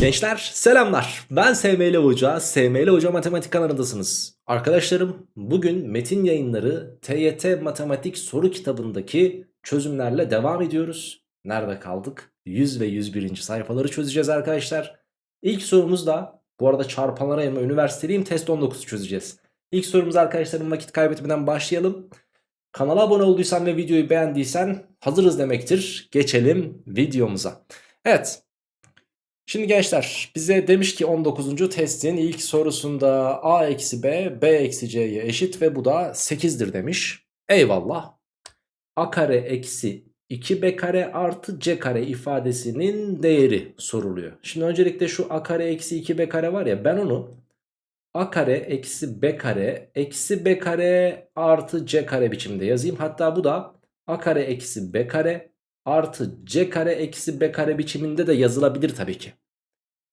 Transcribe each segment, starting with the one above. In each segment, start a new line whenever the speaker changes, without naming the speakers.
Gençler selamlar. Ben SML Hoca, SML Hoca Matematik kanalındasınız. Arkadaşlarım bugün metin yayınları TYT Matematik soru kitabındaki çözümlerle devam ediyoruz. Nerede kaldık? 100 ve 101. sayfaları çözeceğiz arkadaşlar. İlk sorumuz da bu arada çarpanlara yayma üniversiteliyim test 19 çözeceğiz. İlk sorumuz arkadaşlarım vakit kaybetmeden başlayalım. Kanala abone olduysan ve videoyu beğendiysen hazırız demektir. Geçelim videomuza. Evet Şimdi gençler bize demiş ki 19. testin ilk sorusunda a eksi b b eksi c'ye eşit ve bu da 8'dir demiş. Eyvallah. a kare eksi 2b kare artı c kare ifadesinin değeri soruluyor. Şimdi öncelikle şu a kare eksi 2b kare var ya ben onu a kare eksi b kare eksi b kare artı c kare biçimde yazayım. Hatta bu da a kare eksi b kare artı c kare eksi b kare biçiminde de yazılabilir tabii ki.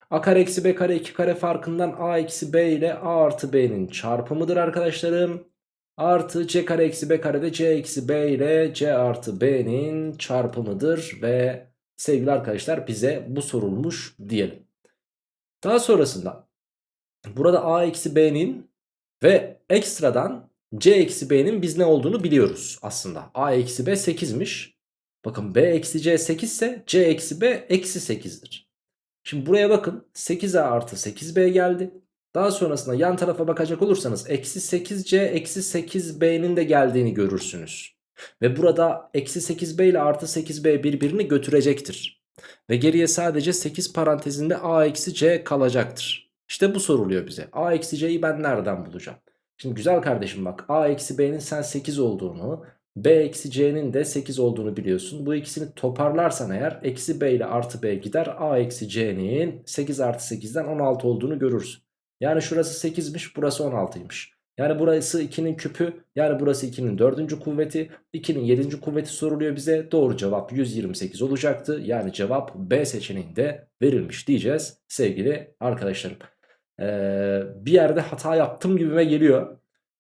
a kare eksi b kare 2 kare farkından a eksi b ile a artı b'nin çarpımıdır arkadaşlarım. Artı c kare eksi b kare de c eksi b ile c artı b'nin çarpımıdır ve sevgili arkadaşlar bize bu sorulmuş diyelim. Daha sonrasında burada a eksi b'nin ve ekstradan c eksi b'nin biz ne olduğunu biliyoruz aslında. a eksi b 8'miş. Bakın b eksi c 8 ise c eksi b eksi 8'dir. Şimdi buraya bakın 8a artı 8b geldi. Daha sonrasında yan tarafa bakacak olursanız eksi 8c eksi 8b'nin de geldiğini görürsünüz. Ve burada eksi 8b ile artı 8b birbirini götürecektir. Ve geriye sadece 8 parantezinde a eksi c kalacaktır. İşte bu soruluyor bize. a eksi c'yi ben nereden bulacağım? Şimdi güzel kardeşim bak a eksi b'nin sen 8 olduğunu b eksi c'nin de 8 olduğunu biliyorsun. Bu ikisini toparlarsan eğer eksi b ile artı b gider. a eksi c'nin 8 artı 8'den 16 olduğunu görürsün. Yani şurası 8'miş burası 16'ymış. Yani burası 2'nin küpü yani burası 2'nin 4. kuvveti 2'nin 7. kuvveti soruluyor bize. Doğru cevap 128 olacaktı. Yani cevap B seçeneğinde verilmiş diyeceğiz sevgili arkadaşlarım. Ee, bir yerde hata yaptım gibime geliyor.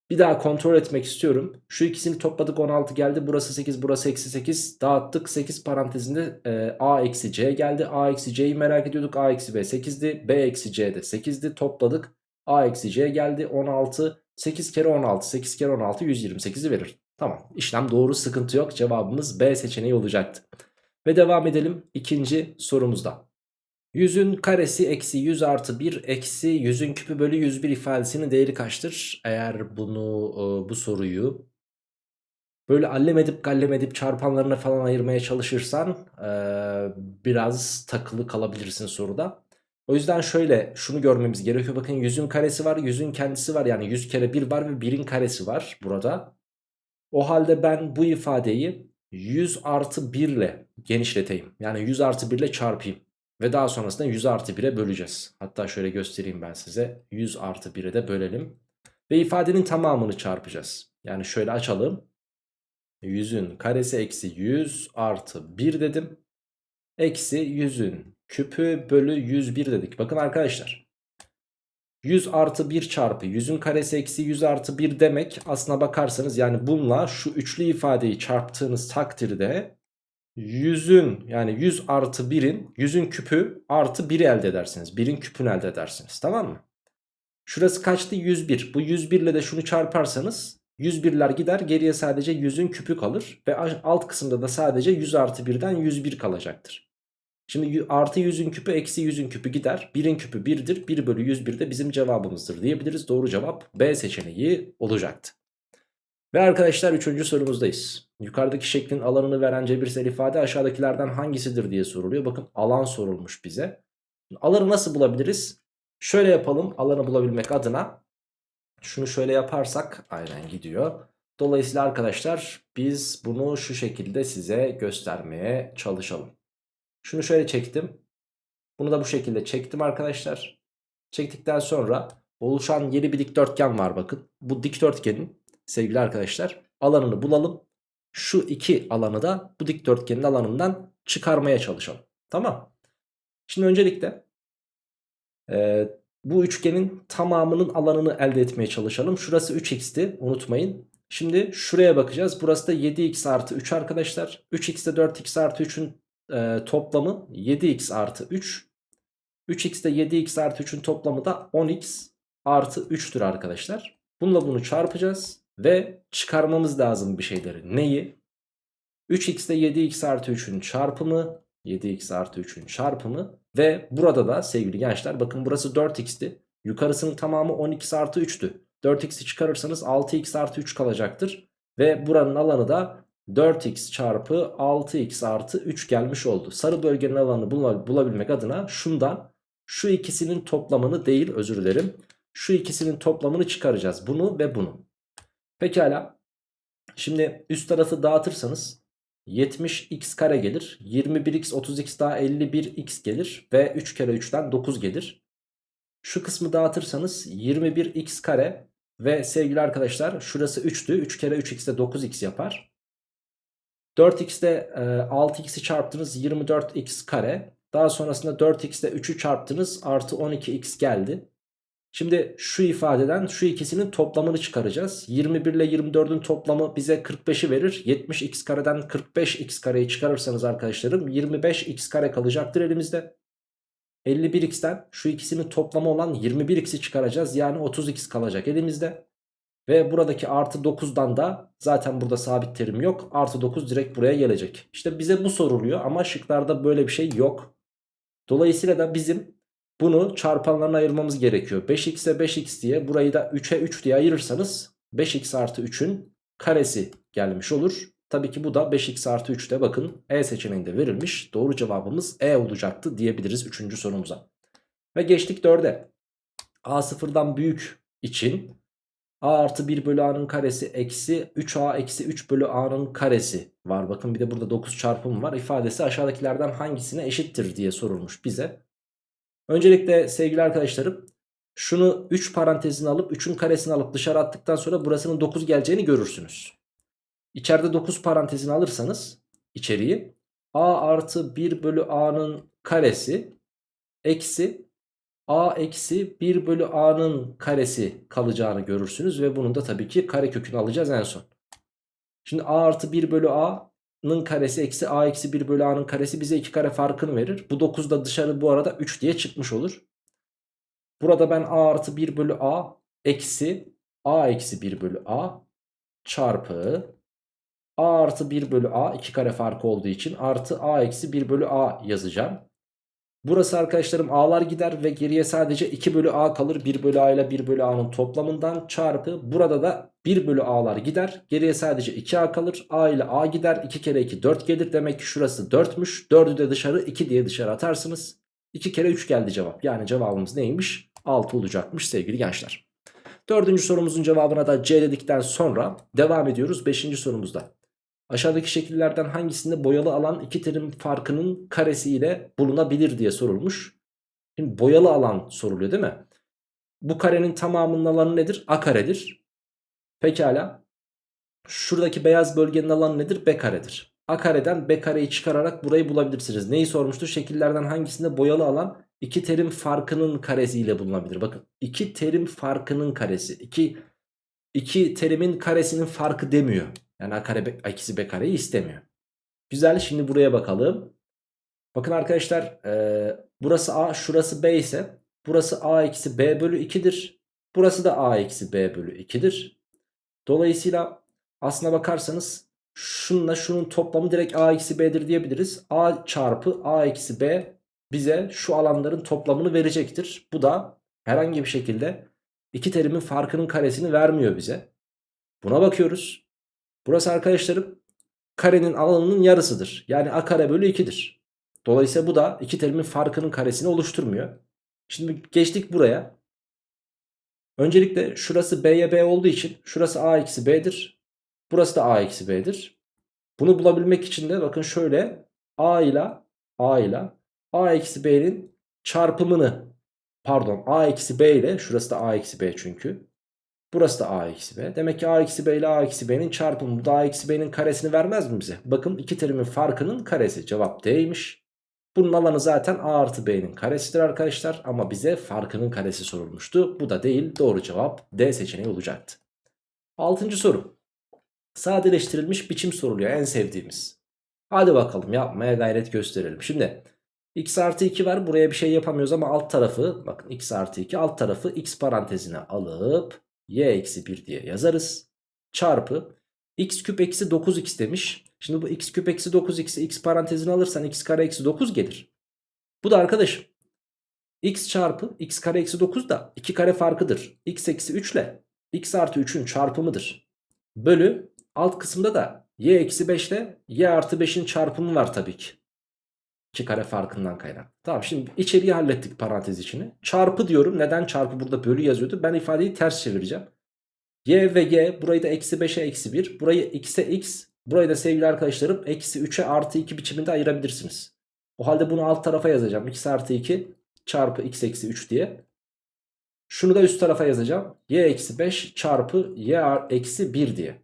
Bir daha kontrol etmek istiyorum. Şu ikisini topladık 16 geldi. Burası 8 burası eksi 8. Dağıttık 8 parantezinde e, a eksi c geldi. a eksi c'yi merak ediyorduk. a eksi b 8'di. b eksi c de 8'di. Topladık. a eksi c geldi 16. 8 kere 16 8 kere 16 128'i verir. Tamam işlem doğru sıkıntı yok. Cevabımız B seçeneği olacaktı. Ve devam edelim ikinci sorumuzda. 100'ün karesi eksi 100 artı 1 eksi 100'ün küpü bölü 101 ifadesinin değeri kaçtır? Eğer bunu e, bu soruyu böyle allem edip gallem edip çarpanlarına falan ayırmaya çalışırsan e, biraz takılı kalabilirsin soruda. O yüzden şöyle şunu görmemiz gerekiyor. Bakın 100'ün karesi var 100'ün kendisi var yani 100 kere 1 var ve 1'in karesi var burada. O halde ben bu ifadeyi 100 artı 1 ile genişleteyim. Yani 100 artı 1 ile çarpayım. Ve daha sonrasında 100 artı 1'e böleceğiz. Hatta şöyle göstereyim ben size. 100 artı 1'e de bölelim. Ve ifadenin tamamını çarpacağız. Yani şöyle açalım. 100'ün karesi eksi 100 artı 1 dedim. Eksi 100'ün küpü bölü 101 dedik. Bakın arkadaşlar. 100 artı 1 çarpı 100'ün karesi eksi 100 artı 1 demek aslına bakarsanız yani bununla şu üçlü ifadeyi çarptığınız takdirde 100'ün yani 100 artı 1'in 100'ün küpü artı 1'i elde edersiniz. 1'in küpünü elde edersiniz tamam mı? Şurası kaçtı? 101. Bu 101 ile de şunu çarparsanız 101'ler gider geriye sadece 100'ün küpü kalır. Ve alt kısımda da sadece 100 artı 1'den 101 kalacaktır. Şimdi artı 100'ün küpü eksi 100'ün küpü gider. 1'in küpü 1'dir. 1 bölü 101 de bizim cevabımızdır diyebiliriz. Doğru cevap B seçeneği olacaktı. Ve arkadaşlar 3. sorumuzdayız. Yukarıdaki şeklin alanını veren cebirsel ifade aşağıdakilerden hangisidir diye soruluyor. Bakın alan sorulmuş bize. Alanı nasıl bulabiliriz? Şöyle yapalım alanı bulabilmek adına. Şunu şöyle yaparsak aynen gidiyor. Dolayısıyla arkadaşlar biz bunu şu şekilde size göstermeye çalışalım. Şunu şöyle çektim. Bunu da bu şekilde çektim arkadaşlar. Çektikten sonra oluşan yeni bir dikdörtgen var bakın. Bu dikdörtgenin sevgili arkadaşlar alanını bulalım. Şu iki alanı da bu dikdörtgenin alanından çıkarmaya çalışalım. Tamam. Şimdi öncelikle e, bu üçgenin tamamının alanını elde etmeye çalışalım. Şurası 3x'ti unutmayın. Şimdi şuraya bakacağız. Burası da 7x artı 3 arkadaşlar. 3x de 4x artı 3'ün e, toplamı 7x artı 3 3x ile 7x artı 3'ün toplamı da 10x artı 3'tür arkadaşlar. Bununla bunu çarpacağız ve çıkarmamız lazım bir şeyleri. Neyi? 3x ile 7x artı 3'ün çarpımı 7x artı 3'ün çarpımı ve burada da sevgili gençler bakın burası 4x'ti. Yukarısının tamamı 12 artı 3'tü. 4x'i çıkarırsanız 6x artı 3 kalacaktır. Ve buranın alanı da 4x çarpı 6x artı 3 gelmiş oldu. Sarı bölgenin alanını bulabilmek adına şundan şu ikisinin toplamını değil özür dilerim. Şu ikisinin toplamını çıkaracağız. Bunu ve bunu. Pekala. Şimdi üst tarafı dağıtırsanız 70x kare gelir. 21x 30x daha 51x gelir. Ve 3 kere 3'ten 9 gelir. Şu kısmı dağıtırsanız 21x kare ve sevgili arkadaşlar şurası 3'tü. 3 kere 3x de 9x yapar. 4x'de e, 6x'i çarptınız 24x kare. Daha sonrasında 4x'de 3'ü çarptınız artı 12x geldi. Şimdi şu ifadeden şu ikisinin toplamını çıkaracağız. 21 ile 24'ün toplamı bize 45'i verir. 70x kareden 45x kareyi çıkarırsanız arkadaşlarım 25x kare kalacaktır elimizde. 51x'ten şu ikisinin toplamı olan 21x'i çıkaracağız. Yani 30x kalacak elimizde. Ve buradaki artı 9'dan da zaten burada sabit terim yok. Artı 9 direkt buraya gelecek. İşte bize bu soruluyor ama şıklarda böyle bir şey yok. Dolayısıyla da bizim bunu çarpanlarına ayırmamız gerekiyor. 5x'e 5x diye burayı da 3'e 3 diye ayırırsanız 5x artı 3'ün karesi gelmiş olur. Tabii ki bu da 5x artı 3'te bakın E seçeneğinde verilmiş. Doğru cevabımız E olacaktı diyebiliriz 3. sorumuza. Ve geçtik 4'e. A sıfırdan büyük için A artı 1 bölü A'nın karesi eksi 3A eksi 3 bölü A'nın karesi var. Bakın bir de burada 9 çarpım var. İfadesi aşağıdakilerden hangisine eşittir diye sorulmuş bize. Öncelikle sevgili arkadaşlarım şunu 3 parantezini alıp 3'ün karesini alıp dışarı attıktan sonra burasının 9 geleceğini görürsünüz. İçeride 9 parantezini alırsanız içeriği a artı 1 bölü a'nın karesi eksi a eksi 1 bölü a'nın karesi kalacağını görürsünüz. Ve bunun da tabii ki kare kökünü alacağız en son. Şimdi a artı 1 bölü a'nın karesi eksi a eksi 1 bölü a'nın karesi bize 2 kare farkını verir. Bu 9 da dışarı bu arada 3 diye çıkmış olur. Burada ben a artı 1 bölü a eksi a eksi 1 bölü a çarpı a artı 1 bölü a 2 kare farkı olduğu için artı a eksi 1 bölü a yazacağım. Burası arkadaşlarım a'lar gider ve geriye sadece 2 bölü a kalır. 1 bölü a ile 1 bölü a'nın toplamından çarpı burada da 1 bölü a'lar gider. Geriye sadece 2a kalır. a ile a gider. 2 kere 2 4 gelir. Demek ki şurası 4'müş. 4'ü de dışarı 2 diye dışarı atarsınız. 2 kere 3 geldi cevap. Yani cevabımız neymiş? 6 olacakmış sevgili gençler. Dördüncü sorumuzun cevabına da C dedikten sonra devam ediyoruz 5. sorumuzda. Aşağıdaki şekillerden hangisinde boyalı alan iki terim farkının karesi ile bulunabilir diye sorulmuş. Şimdi boyalı alan soruluyor değil mi? Bu karenin tamamının alanı nedir? A karedir. Pekala. Şuradaki beyaz bölgenin alanı nedir? B karedir. A kareden B kareyi çıkararak burayı bulabilirsiniz. Neyi sormuştur? Şekillerden hangisinde boyalı alan iki terim farkının karesi ile bulunabilir? Bakın iki terim farkının karesi. İki, iki terimin karesinin farkı demiyor. Yani a kare a ikisi b kareyi istemiyor. Güzel şimdi buraya bakalım. Bakın arkadaşlar e, burası a şurası b ise burası a eksi b bölü 2'dir. Burası da a eksi b bölü 2'dir. Dolayısıyla aslına bakarsanız şununla şunun toplamı direkt a eksi b'dir diyebiliriz. a çarpı a eksi b bize şu alanların toplamını verecektir. Bu da herhangi bir şekilde iki terimin farkının karesini vermiyor bize. Buna bakıyoruz. Burası arkadaşlarım karenin alanının yarısıdır. Yani a kare bölü 2'dir. Dolayısıyla bu da iki terimin farkının karesini oluşturmuyor. Şimdi geçtik buraya. Öncelikle şurası b'ye b olduğu için şurası a eksi b'dir. Burası da a eksi b'dir. Bunu bulabilmek için de bakın şöyle a ile a ile a eksi b'nin çarpımını pardon a eksi b ile şurası da a eksi b çünkü Burası da a eksi b. Demek ki a eksi b ile a eksi b'nin çarpımı. Da a eksi b'nin karesini vermez mi bize? Bakın iki terimin farkının karesi. Cevap D'ymiş. Bunun alanı zaten a artı b'nin karesidir arkadaşlar. Ama bize farkının karesi sorulmuştu. Bu da değil. Doğru cevap D seçeneği olacaktı. Altıncı soru. Sadeleştirilmiş biçim soruluyor. En sevdiğimiz. Hadi bakalım yapmaya gayret gösterelim. Şimdi x artı 2 var buraya bir şey yapamıyoruz ama alt tarafı bakın x artı 2 alt tarafı x parantezine alıp y eksi 1 diye yazarız. Çarpı x küp eksi 9x demiş. Şimdi bu x küp eksi 9x'i x parantezine alırsan x kare eksi 9 gelir. Bu da arkadaşım x çarpı x kare eksi 9 da 2 kare farkıdır. x eksi 3 ile x artı 3'ün çarpımıdır. Bölü alt kısımda da y eksi 5 ile y artı 5'in çarpımı var tabii ki. 2 kare farkından kaynak. Tamam şimdi içeriği hallettik parantez içini. Çarpı diyorum. Neden çarpı burada bölü yazıyordu? Ben ifadeyi ters çevireceğim. Y ve y burayı da eksi 5'e eksi 1. Burayı x'e x. Burayı da sevgili arkadaşlarım eksi 3'e artı 2 biçiminde ayırabilirsiniz. O halde bunu alt tarafa yazacağım. x artı 2 çarpı x eksi 3 diye. Şunu da üst tarafa yazacağım. y eksi 5 çarpı y eksi 1 diye.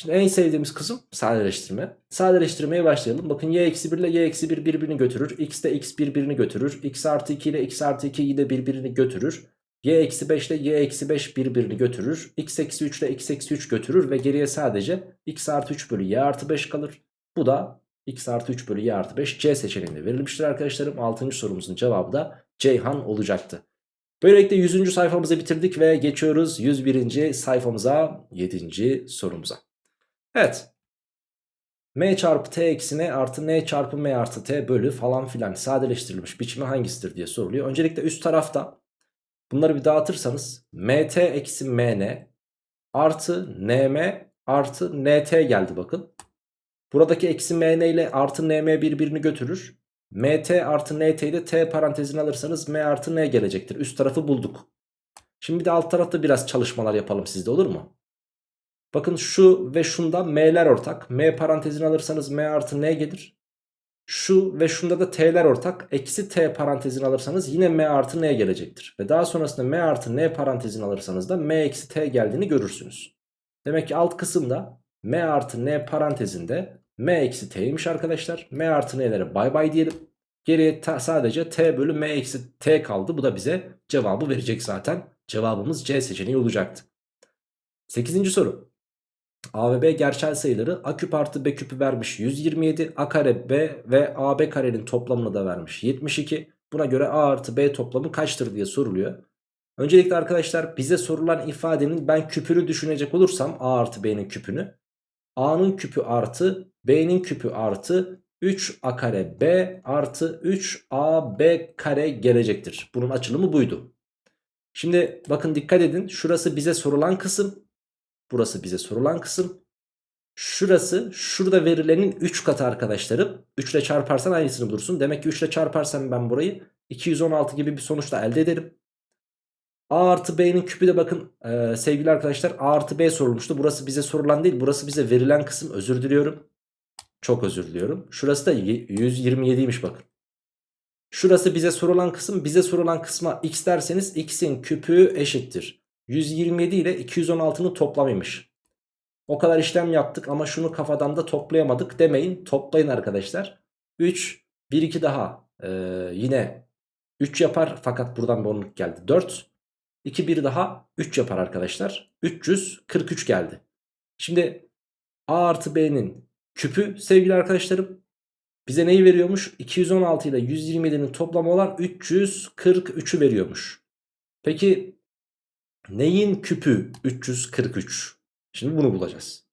Şimdi en sevdiğimiz kısım sadeleştirme. Sadeleştirmeye başlayalım. Bakın y eksi 1 ile y eksi 1 birbirini götürür. x de x birbirini götürür. x artı 2 ile x artı 2 de birbirini götürür. y eksi 5 ile y eksi 5 birbirini götürür. x eksi 3 ile x eksi 3 götürür. Ve geriye sadece x artı 3 bölü y artı 5 kalır. Bu da x artı 3 bölü y artı 5 c seçeneğinde verilmiştir arkadaşlarım. 6. sorumuzun cevabı da Ceyhan olacaktı. Böylelikle 100. sayfamızı bitirdik ve geçiyoruz 101. sayfamıza 7. sorumuza. Evet. M çarpı T eksi N artı N çarpı M artı T bölü falan filan sadeleştirilmiş biçimi hangisidir diye soruluyor. Öncelikle üst tarafta bunları bir dağıtırsanız MT eksi MN artı NM artı NT geldi bakın. Buradaki eksi MN ile artı NM birbirini götürür. MT artı NT'yi de T parantezine alırsanız M artı N gelecektir. Üst tarafı bulduk. Şimdi bir de alt tarafta biraz çalışmalar yapalım sizde olur mu? Bakın şu ve şunda m'ler ortak. M parantezini alırsanız m artı n gelir. Şu ve şunda da t'ler ortak. Eksi t parantezini alırsanız yine m artı n gelecektir. Ve daha sonrasında m artı n parantezini alırsanız da m eksi t geldiğini görürsünüz. Demek ki alt kısımda m artı n parantezinde m eksi t'ymiş arkadaşlar. m artı n'lere bay bay diyelim. Geriye sadece t bölü m eksi t kaldı. Bu da bize cevabı verecek zaten. Cevabımız C seçeneği olacaktı. 8. soru. A ve B gerçel sayıları A küp artı B küpü vermiş 127. A kare B ve AB karenin toplamını da vermiş 72. Buna göre A artı B toplamı kaçtır diye soruluyor. Öncelikle arkadaşlar bize sorulan ifadenin ben küpünü düşünecek olursam A artı B'nin küpünü. A'nın küpü artı B'nin küpü artı 3A kare B artı 3AB kare gelecektir. Bunun açılımı buydu. Şimdi bakın dikkat edin şurası bize sorulan kısım. Burası bize sorulan kısım. Şurası şurada verilenin 3 katı arkadaşlarım. 3 ile çarparsan aynısını bulursun. Demek ki 3 ile çarparsam ben burayı 216 gibi bir sonuçla elde ederim. A artı B'nin küpü de bakın e, sevgili arkadaşlar A artı B sorulmuştu. Burası bize sorulan değil. Burası bize verilen kısım. Özür diliyorum. Çok özür diliyorum. Şurası da 127'ymiş bakın. Şurası bize sorulan kısım. Bize sorulan kısma x derseniz x'in küpü eşittir. 127 ile 216'nın toplamıymış. O kadar işlem yaptık ama şunu kafadan da toplayamadık demeyin. Toplayın arkadaşlar. 3, 1, 2 daha ee, yine 3 yapar fakat buradan bonluk geldi. 4, 2, 1 daha 3 yapar arkadaşlar. 343 geldi. Şimdi A artı B'nin küpü sevgili arkadaşlarım bize neyi veriyormuş? 216 ile 127'nin toplamı olan 343'ü veriyormuş. Peki Neyin küpü 343? Şimdi bunu bulacağız.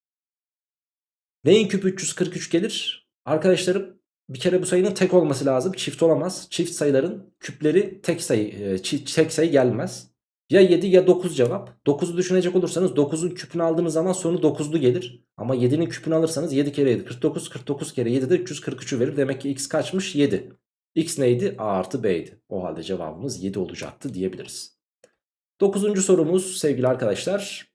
Neyin küpü 343 gelir? Arkadaşlarım bir kere bu sayının tek olması lazım. Çift olamaz. Çift sayıların küpleri tek sayı, e, tek sayı gelmez. Ya 7 ya 9 cevap. 9'u düşünecek olursanız 9'un küpünü aldığınız zaman sonu 9'lu gelir. Ama 7'nin küpünü alırsanız 7 kere 7 49 49 kere 7 de 343'ü verir. Demek ki x kaçmış? 7. x neydi? a artı b'ydi. O halde cevabımız 7 olacaktı diyebiliriz. Dokuzuncu sorumuz sevgili arkadaşlar.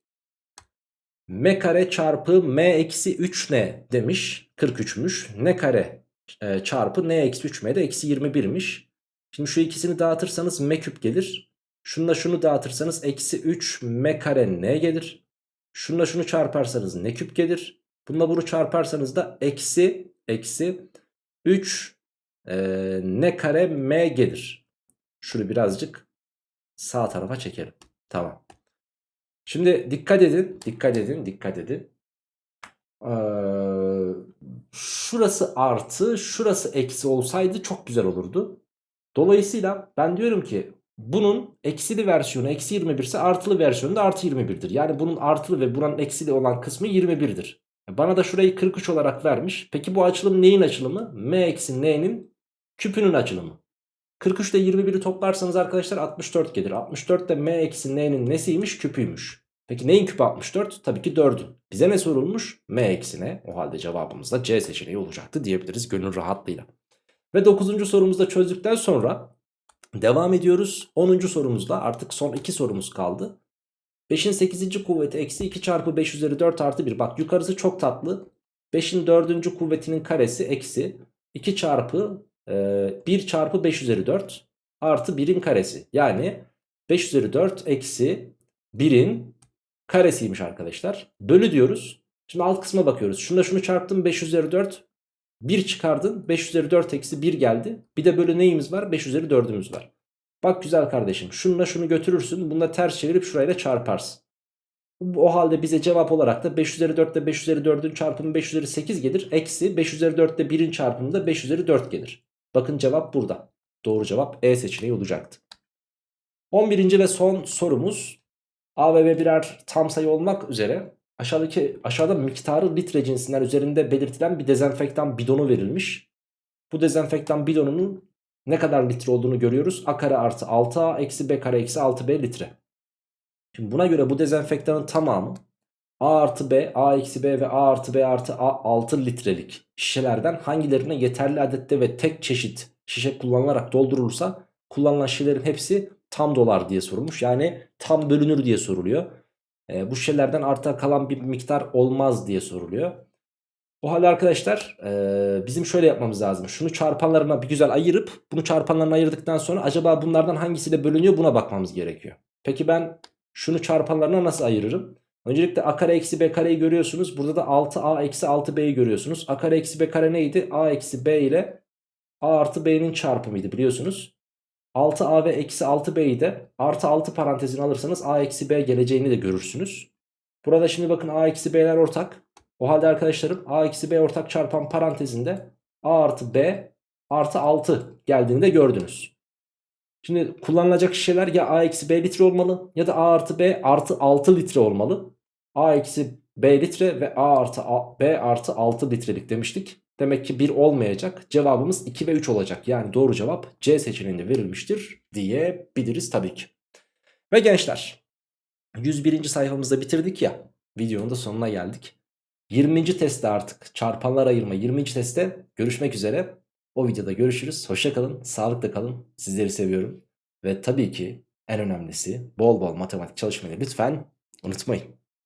M kare çarpı M eksi 3 ne demiş. 43'müş. Ne kare e, çarpı N eksi 3 M de eksi 21'miş. Şimdi şu ikisini dağıtırsanız M küp gelir. Şununla şunu dağıtırsanız eksi 3 M kare N gelir. Şununla şunu çarparsanız N küp gelir. Bununla bunu çarparsanız da eksi eksi 3 e, N kare M gelir. Şunu birazcık sağ tarafa çekelim. Tamam. Şimdi dikkat edin, dikkat edin, dikkat edin. Ee, şurası artı şurası eksi olsaydı çok güzel olurdu. Dolayısıyla ben diyorum ki bunun eksili versiyonu eksi 21 ise artılı versiyonu da artı 21'dir. Yani bunun artılı ve buranın eksili olan kısmı 21'dir. Bana da şurayı 43 olarak vermiş. Peki bu açılım neyin açılımı? M eksi n'nin küpünün açılımı. 43 ile 21'i toplarsanız arkadaşlar 64 gelir. 64 de m eksi n'nin nesiymiş? Küpüymüş. Peki neyin küpü 64? Tabii ki 4'ün. Bize ne sorulmuş? M eksi n. O halde cevabımız da C seçeneği olacaktı diyebiliriz gönül rahatlığıyla. Ve 9. sorumuzu da çözdükten sonra devam ediyoruz. 10. sorumuzda artık son 2 sorumuz kaldı. 5'in 8. kuvveti eksi 2 çarpı 5 üzeri 4 artı 1. Bak yukarısı çok tatlı. 5'in 4. kuvvetinin karesi eksi 2 çarpı 1 çarpı 5 üzeri 4 artı 1'in karesi. Yani 5 üzeri 4 eksi 1'in karesiymiş arkadaşlar. Bölü diyoruz. Şimdi alt kısma bakıyoruz. Şunda şunu çarptım 5 üzeri 4. 1 çıkardın 5 üzeri 4 eksi 1 geldi. Bir de bölü neyimiz var? 5 üzeri 4'ümüz var. Bak güzel kardeşim şununla şunu götürürsün. Bunu da ters çevirip şurayla çarparsın. O halde bize cevap olarak da 5 üzeri 4 ile 5 üzeri 4'ün çarpımı 5 üzeri 8 gelir. Eksi 5 üzeri 4 ile 1'in çarpımı da 5 üzeri 4 gelir. Bakın cevap burada. Doğru cevap E seçeneği olacaktı. 11. ve son sorumuz A ve B birer tam sayı olmak üzere aşağıdaki aşağıda miktarı litre cinsinden üzerinde belirtilen bir dezenfektan bidonu verilmiş. Bu dezenfektan bidonunun ne kadar litre olduğunu görüyoruz. A kare artı 6A eksi B kare eksi 6B litre. Şimdi buna göre bu dezenfektanın tamamı A artı B, A eksi B ve A artı B artı A 6 litrelik şişelerden hangilerine yeterli adette ve tek çeşit şişe kullanılarak doldurulursa kullanılan şişelerin hepsi tam dolar diye sorulmuş. Yani tam bölünür diye soruluyor. E, bu şişelerden arta kalan bir miktar olmaz diye soruluyor. O halde arkadaşlar e, bizim şöyle yapmamız lazım. Şunu çarpanlarına bir güzel ayırıp bunu çarpanlarına ayırdıktan sonra acaba bunlardan hangisiyle bölünüyor buna bakmamız gerekiyor. Peki ben şunu çarpanlarına nasıl ayırırım? Öncelikle a kare eksi b kareyi görüyorsunuz. Burada da 6a eksi 6b'yi görüyorsunuz. a kare eksi b kare neydi? a eksi b ile a artı b'nin çarpımıydı biliyorsunuz. 6a ve eksi 6b'yi de artı 6 parantezini alırsanız a eksi b geleceğini de görürsünüz. Burada şimdi bakın a eksi b'ler ortak. O halde arkadaşlarım a eksi b ortak çarpan parantezinde a artı b artı 6 geldiğini de gördünüz. Şimdi kullanılacak şişeler ya a eksi b litre olmalı ya da a artı b artı 6 litre olmalı. a eksi b litre ve a artı a, b artı 6 litrelik demiştik. Demek ki 1 olmayacak. Cevabımız 2 ve 3 olacak. Yani doğru cevap C seçeneğinde verilmiştir diyebiliriz tabii ki. Ve gençler 101. sayfamızda bitirdik ya. Videonun da sonuna geldik. 20. testte artık çarpanlar ayırma 20. testte görüşmek üzere. O videoda görüşürüz. Hoşçakalın, sağlıkla kalın. Sizleri seviyorum. Ve tabii ki en önemlisi bol bol matematik çalışmayı lütfen unutmayın.